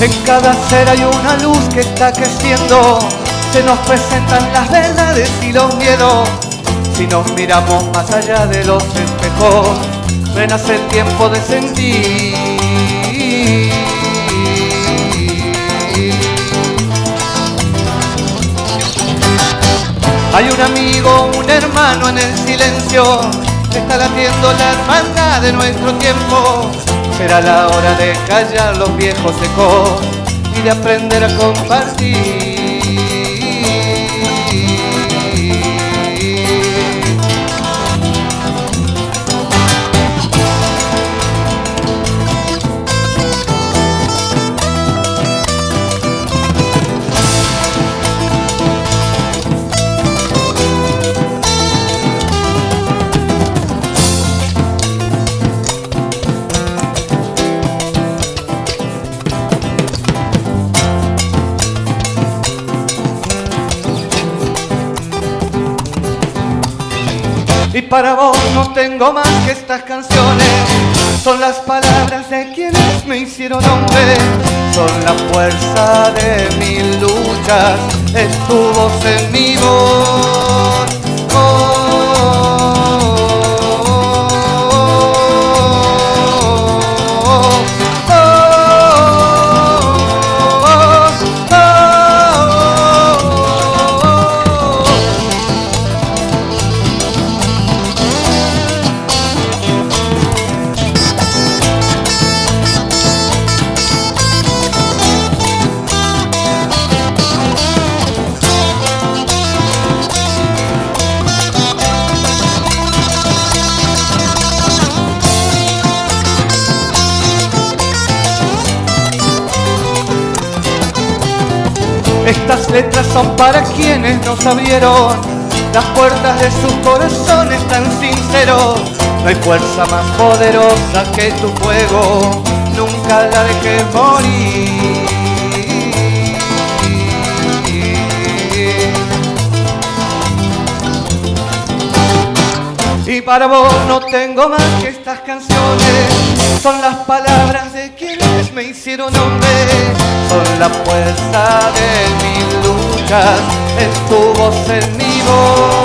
En cada ser hay una luz que está creciendo, se nos presentan las verdades y los miedos. Si nos miramos más allá de los espejos, renace el tiempo de sentir. Hay un amigo, un hermano en el silencio, está latiendo la hermandad de nuestro tiempo. Será la hora de callar los viejos ecos y de aprender a compartir. Y para vos no tengo más que estas canciones. Son las palabras de quienes me hicieron hombre. Son la fuerza de mis luchas. Es tu voz en mi voz Estas letras son para quienes nos abrieron las puertas de sus corazones tan sinceros. No hay fuerza más poderosa que tu fuego, nunca la dejes morir. Y para vos no tengo más que estas canciones, son las palabras de quienes me hicieron hombre, son la fuerza de mis luchas, es tu voz en mi voz. Oh,